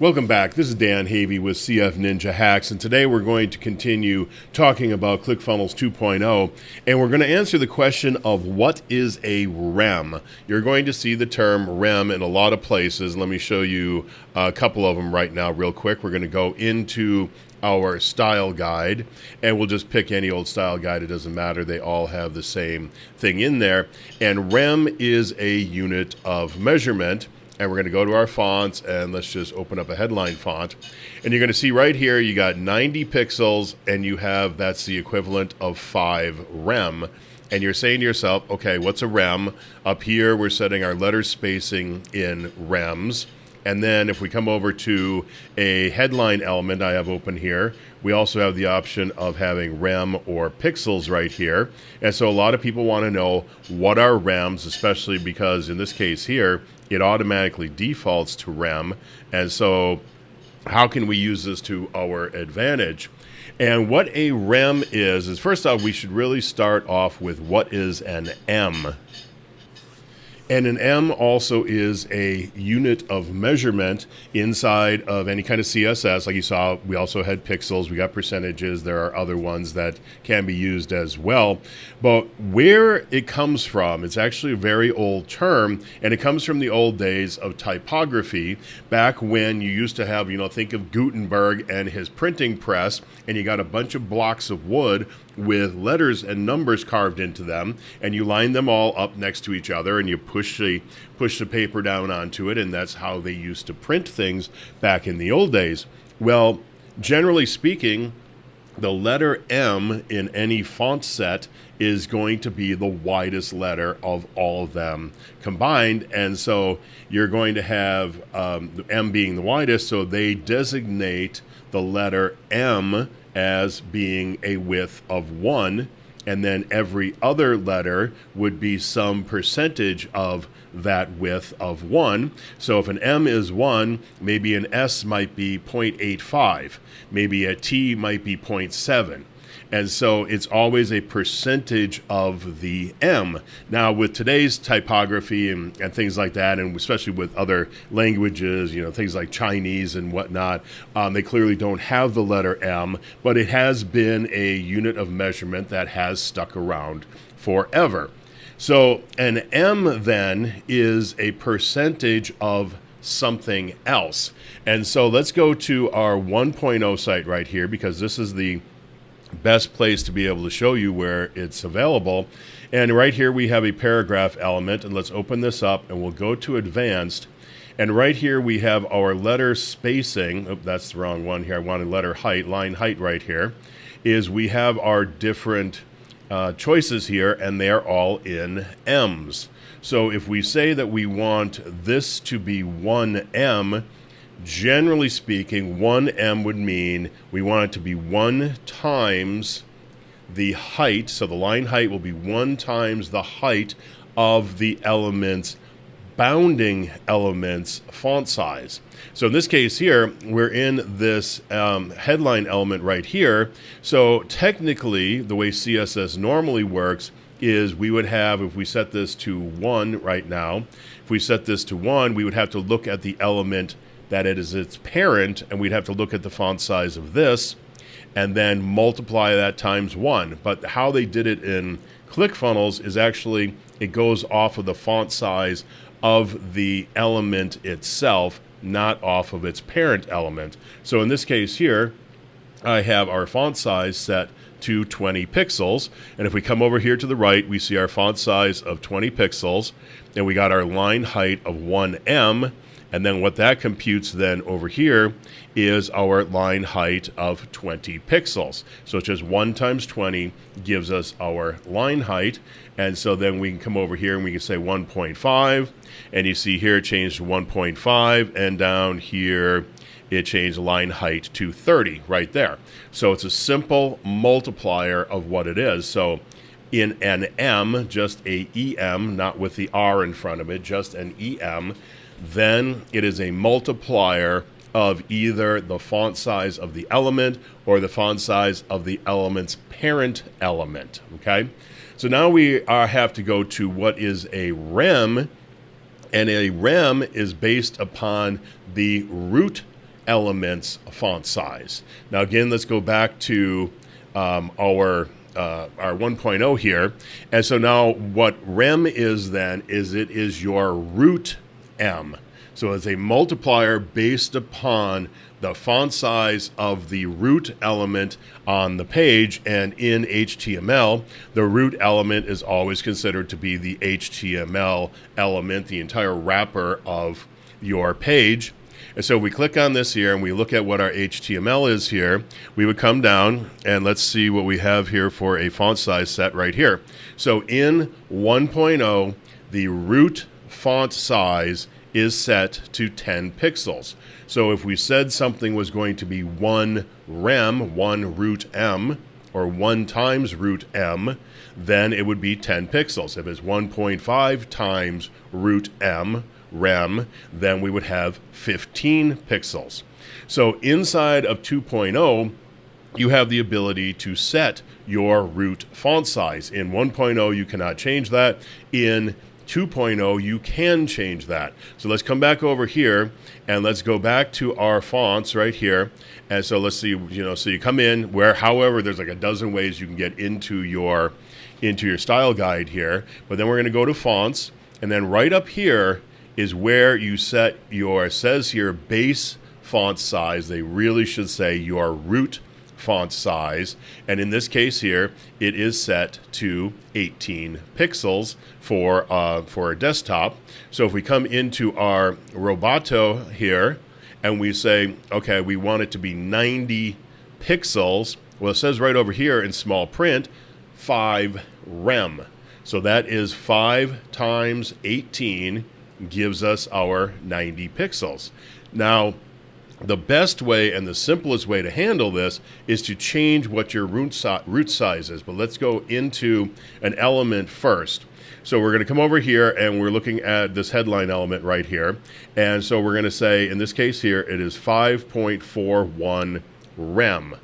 Welcome back. This is Dan Havey with CF Ninja Hacks, and today we're going to continue talking about ClickFunnels 2.0, and we're going to answer the question of what is a REM. You're going to see the term REM in a lot of places. Let me show you a couple of them right now, real quick. We're going to go into our style guide, and we'll just pick any old style guide. It doesn't matter. They all have the same thing in there. And REM is a unit of measurement and we're going to go to our fonts and let's just open up a headline font. And you're going to see right here you got 90 pixels and you have that's the equivalent of 5 rem. And you're saying to yourself okay what's a rem? Up here we're setting our letter spacing in rems and then if we come over to a headline element I have open here, we also have the option of having rem or pixels right here. And so a lot of people want to know what are rems, especially because in this case here, it automatically defaults to rem. And so how can we use this to our advantage? And what a rem is, is first off, we should really start off with what is an M. And an M also is a unit of measurement inside of any kind of CSS. Like you saw, we also had pixels, we got percentages, there are other ones that can be used as well. But where it comes from, it's actually a very old term, and it comes from the old days of typography, back when you used to have, you know, think of Gutenberg and his printing press, and you got a bunch of blocks of wood with letters and numbers carved into them, and you line them all up next to each other, and you push the push the paper down onto it, and that's how they used to print things back in the old days. Well, generally speaking, the letter M in any font set is going to be the widest letter of all of them combined. And so you're going to have um, M being the widest, so they designate the letter M as being a width of one, and then every other letter would be some percentage of that width of 1. So if an M is 1, maybe an S might be 0.85, maybe a T might be 0.7. And so it's always a percentage of the M. Now, with today's typography and, and things like that, and especially with other languages, you know, things like Chinese and whatnot, um, they clearly don't have the letter M, but it has been a unit of measurement that has stuck around forever. So an M then is a percentage of something else. And so let's go to our 1.0 site right here because this is the best place to be able to show you where it's available. And right here we have a paragraph element and let's open this up and we'll go to advanced. And right here we have our letter spacing. Oh, that's the wrong one here. I wanted letter height, line height right here. Is we have our different uh, choices here and they're all in M's. So if we say that we want this to be 1M, generally speaking, 1m would mean we want it to be 1 times the height. So the line height will be 1 times the height of the element's bounding element's font size. So in this case here, we're in this um, headline element right here. So technically, the way CSS normally works is we would have, if we set this to 1 right now, if we set this to 1, we would have to look at the element that it is its parent, and we'd have to look at the font size of this and then multiply that times one. But how they did it in ClickFunnels is actually it goes off of the font size of the element itself, not off of its parent element. So in this case here, I have our font size set to 20 pixels. And if we come over here to the right, we see our font size of 20 pixels, and we got our line height of 1M, and then what that computes then over here is our line height of 20 pixels. So it's just 1 times 20 gives us our line height. And so then we can come over here and we can say 1.5. And you see here it changed to 1.5. And down here it changed line height to 30 right there. So it's a simple multiplier of what it is. So in an M, just a EM, not with the R in front of it, just an EM, then it is a multiplier of either the font size of the element or the font size of the element's parent element. Okay, so now we are, have to go to what is a rem, and a rem is based upon the root elements font size. Now, again, let's go back to um, our uh, our 1.0 here. And so now what rem is then is it is your root m. So it's a multiplier based upon the font size of the root element on the page. And in HTML, the root element is always considered to be the HTML element, the entire wrapper of your page. And so we click on this here and we look at what our HTML is here. We would come down and let's see what we have here for a font size set right here. So in 1.0, the root font size is set to 10 pixels. So if we said something was going to be 1 rem, 1 root m, or 1 times root m, then it would be 10 pixels. If it's 1.5 times root m, rem, then we would have 15 pixels. So inside of 2.0, you have the ability to set your root font size. In 1.0, you cannot change that. In 2.0, you can change that. So let's come back over here and let's go back to our fonts right here. And so let's see, you know, so you come in where, however, there's like a dozen ways you can get into your into your style guide here. But then we're going to go to fonts, and then right up here is where you set your says here base font size. They really should say your root font size. And in this case here, it is set to 18 pixels for, uh, for a desktop. So if we come into our Roboto here and we say, okay, we want it to be 90 pixels, well, it says right over here in small print, 5 rem. So that is 5 times 18 gives us our 90 pixels. Now, the best way and the simplest way to handle this is to change what your root, si root size is. But let's go into an element first. So we're going to come over here and we're looking at this headline element right here. And so we're going to say, in this case here, it is 5.41 rem.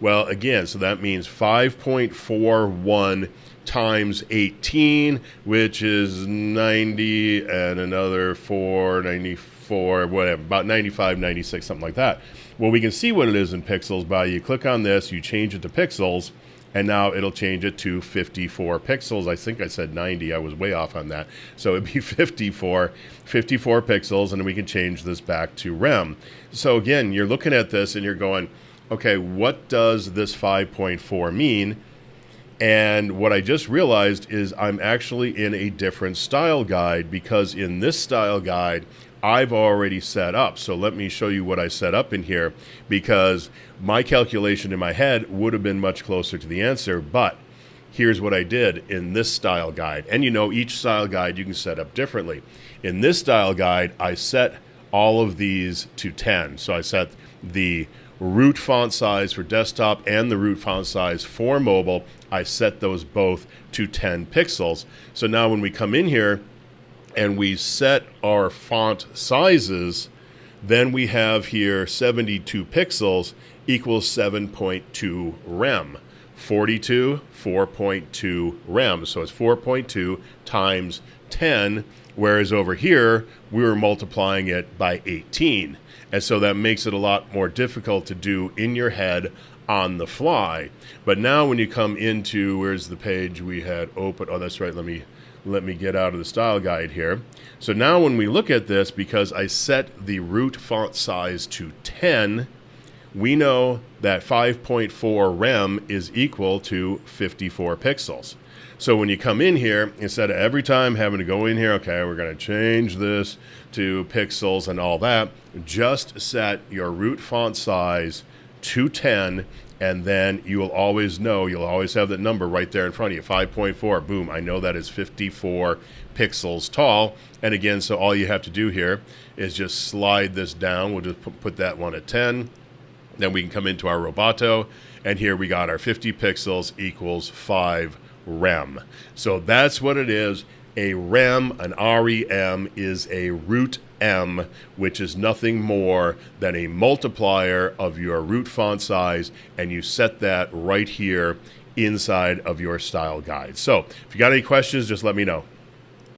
Well, again, so that means 5.41 times 18, which is 90 and another 4, 94, whatever, about 95, 96, something like that. Well, we can see what it is in pixels by you click on this, you change it to pixels, and now it'll change it to 54 pixels. I think I said 90. I was way off on that. So it'd be 54, 54 pixels, and we can change this back to rem. So again, you're looking at this and you're going, okay, what does this 5.4 mean? And what I just realized is I'm actually in a different style guide because in this style guide, I've already set up. So let me show you what I set up in here because my calculation in my head would have been much closer to the answer. But here's what I did in this style guide. And you know, each style guide you can set up differently. In this style guide, I set all of these to 10. So I set the root font size for desktop and the root font size for mobile, I set those both to 10 pixels. So now when we come in here and we set our font sizes, then we have here 72 pixels equals 7.2 rem. 42, 4.2 rem. So it's 4.2 times 10, whereas over here, we were multiplying it by 18. And so that makes it a lot more difficult to do in your head on the fly. But now when you come into where's the page we had open? Oh, that's right. Let me let me get out of the style guide here. So now when we look at this, because I set the root font size to 10, we know that 5.4 rem is equal to 54 pixels. So when you come in here, instead of every time having to go in here, okay, we're going to change this to pixels and all that, just set your root font size to 10 and then you will always know, you'll always have that number right there in front of you, 5.4, boom, I know that is 54 pixels tall. And again, so all you have to do here is just slide this down. We'll just put that one at 10. Then we can come into our Roboto, and here we got our 50 pixels equals 5 rem. So that's what it is. A rem, an REM, is a root M, which is nothing more than a multiplier of your root font size, and you set that right here inside of your style guide. So if you got any questions, just let me know.